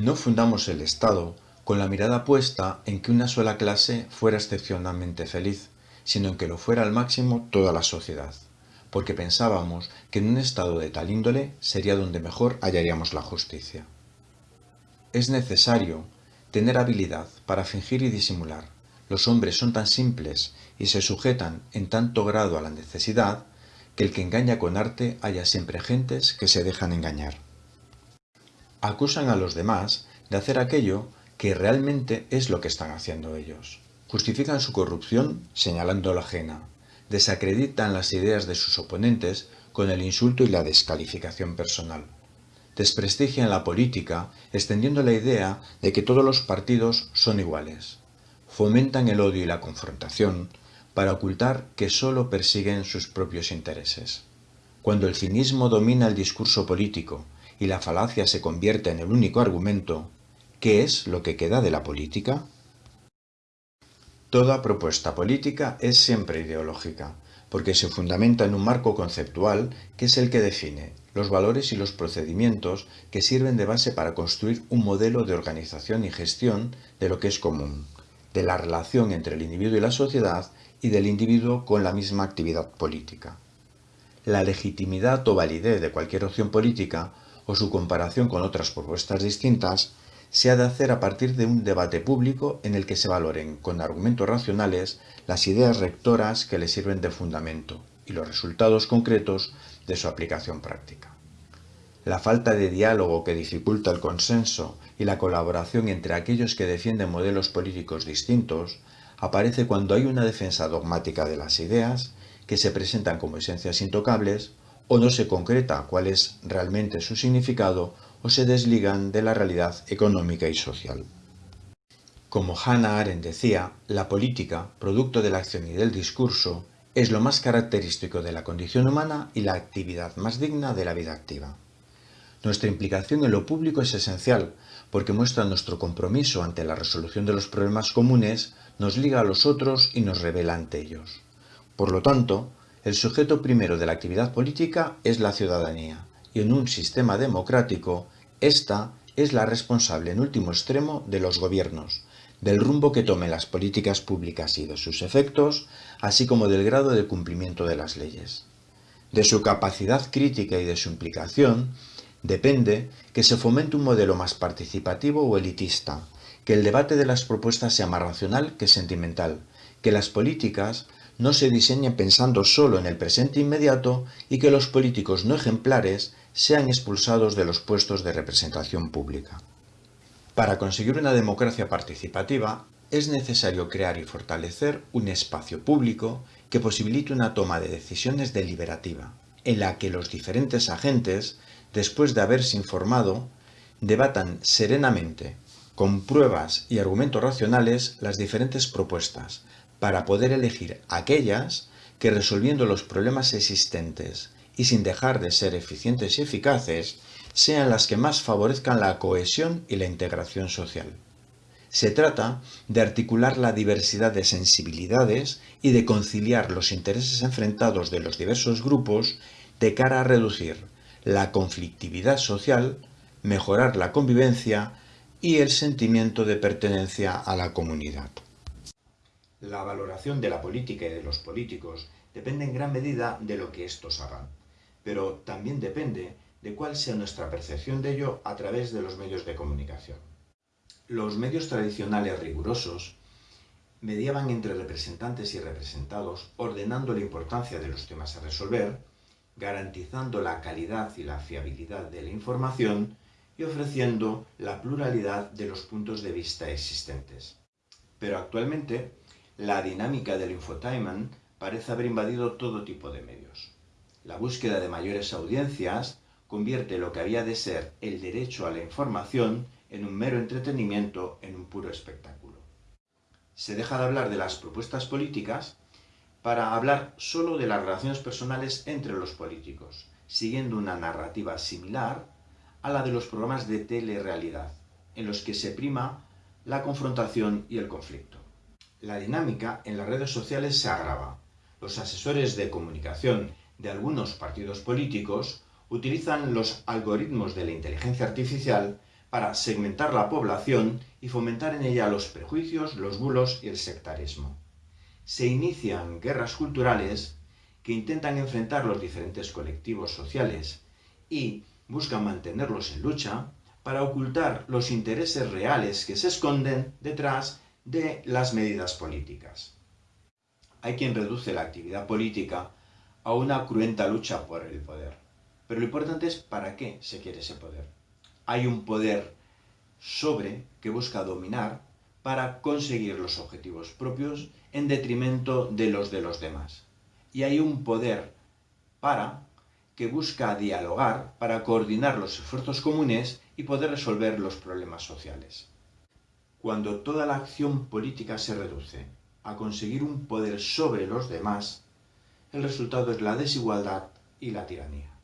No fundamos el Estado con la mirada puesta en que una sola clase fuera excepcionalmente feliz, sino en que lo fuera al máximo toda la sociedad, porque pensábamos que en un Estado de tal índole sería donde mejor hallaríamos la justicia. Es necesario tener habilidad para fingir y disimular. Los hombres son tan simples y se sujetan en tanto grado a la necesidad que el que engaña con arte haya siempre gentes que se dejan engañar acusan a los demás de hacer aquello que realmente es lo que están haciendo ellos. Justifican su corrupción señalando la ajena, desacreditan las ideas de sus oponentes con el insulto y la descalificación personal. Desprestigian la política extendiendo la idea de que todos los partidos son iguales. Fomentan el odio y la confrontación para ocultar que sólo persiguen sus propios intereses. Cuando el cinismo domina el discurso político y la falacia se convierte en el único argumento, ¿qué es lo que queda de la política? Toda propuesta política es siempre ideológica, porque se fundamenta en un marco conceptual que es el que define los valores y los procedimientos que sirven de base para construir un modelo de organización y gestión de lo que es común, de la relación entre el individuo y la sociedad y del individuo con la misma actividad política. La legitimidad o validez de cualquier opción política o su comparación con otras propuestas distintas se ha de hacer a partir de un debate público en el que se valoren con argumentos racionales las ideas rectoras que le sirven de fundamento y los resultados concretos de su aplicación práctica. La falta de diálogo que dificulta el consenso y la colaboración entre aquellos que defienden modelos políticos distintos aparece cuando hay una defensa dogmática de las ideas que se presentan como esencias intocables o no se concreta cuál es realmente su significado o se desligan de la realidad económica y social. Como Hannah Arendt decía, la política, producto de la acción y del discurso, es lo más característico de la condición humana y la actividad más digna de la vida activa. Nuestra implicación en lo público es esencial, porque muestra nuestro compromiso ante la resolución de los problemas comunes, nos liga a los otros y nos revela ante ellos. Por lo tanto, el sujeto primero de la actividad política es la ciudadanía, y en un sistema democrático, esta es la responsable en último extremo de los gobiernos, del rumbo que tomen las políticas públicas y de sus efectos, así como del grado de cumplimiento de las leyes. De su capacidad crítica y de su implicación, depende que se fomente un modelo más participativo o elitista, que el debate de las propuestas sea más racional que sentimental, que las políticas no se diseñe pensando solo en el presente inmediato y que los políticos no ejemplares sean expulsados de los puestos de representación pública. Para conseguir una democracia participativa, es necesario crear y fortalecer un espacio público que posibilite una toma de decisiones deliberativa, en la que los diferentes agentes, después de haberse informado, debatan serenamente, con pruebas y argumentos racionales, las diferentes propuestas, para poder elegir aquellas que resolviendo los problemas existentes y sin dejar de ser eficientes y eficaces, sean las que más favorezcan la cohesión y la integración social. Se trata de articular la diversidad de sensibilidades y de conciliar los intereses enfrentados de los diversos grupos de cara a reducir la conflictividad social, mejorar la convivencia y el sentimiento de pertenencia a la comunidad. La valoración de la política y de los políticos depende en gran medida de lo que éstos hagan, pero también depende de cuál sea nuestra percepción de ello a través de los medios de comunicación. Los medios tradicionales rigurosos mediaban entre representantes y representados, ordenando la importancia de los temas a resolver, garantizando la calidad y la fiabilidad de la información y ofreciendo la pluralidad de los puntos de vista existentes. Pero actualmente la dinámica del infotainment parece haber invadido todo tipo de medios. La búsqueda de mayores audiencias convierte lo que había de ser el derecho a la información en un mero entretenimiento, en un puro espectáculo. Se deja de hablar de las propuestas políticas para hablar solo de las relaciones personales entre los políticos, siguiendo una narrativa similar a la de los programas de telerrealidad, en los que se prima la confrontación y el conflicto. La dinámica en las redes sociales se agrava. Los asesores de comunicación de algunos partidos políticos utilizan los algoritmos de la inteligencia artificial para segmentar la población y fomentar en ella los prejuicios, los bulos y el sectarismo. Se inician guerras culturales que intentan enfrentar los diferentes colectivos sociales y buscan mantenerlos en lucha para ocultar los intereses reales que se esconden detrás de las medidas políticas. Hay quien reduce la actividad política a una cruenta lucha por el poder. Pero lo importante es para qué se quiere ese poder. Hay un poder sobre que busca dominar para conseguir los objetivos propios en detrimento de los de los demás. Y hay un poder para que busca dialogar para coordinar los esfuerzos comunes y poder resolver los problemas sociales. Cuando toda la acción política se reduce a conseguir un poder sobre los demás, el resultado es la desigualdad y la tiranía.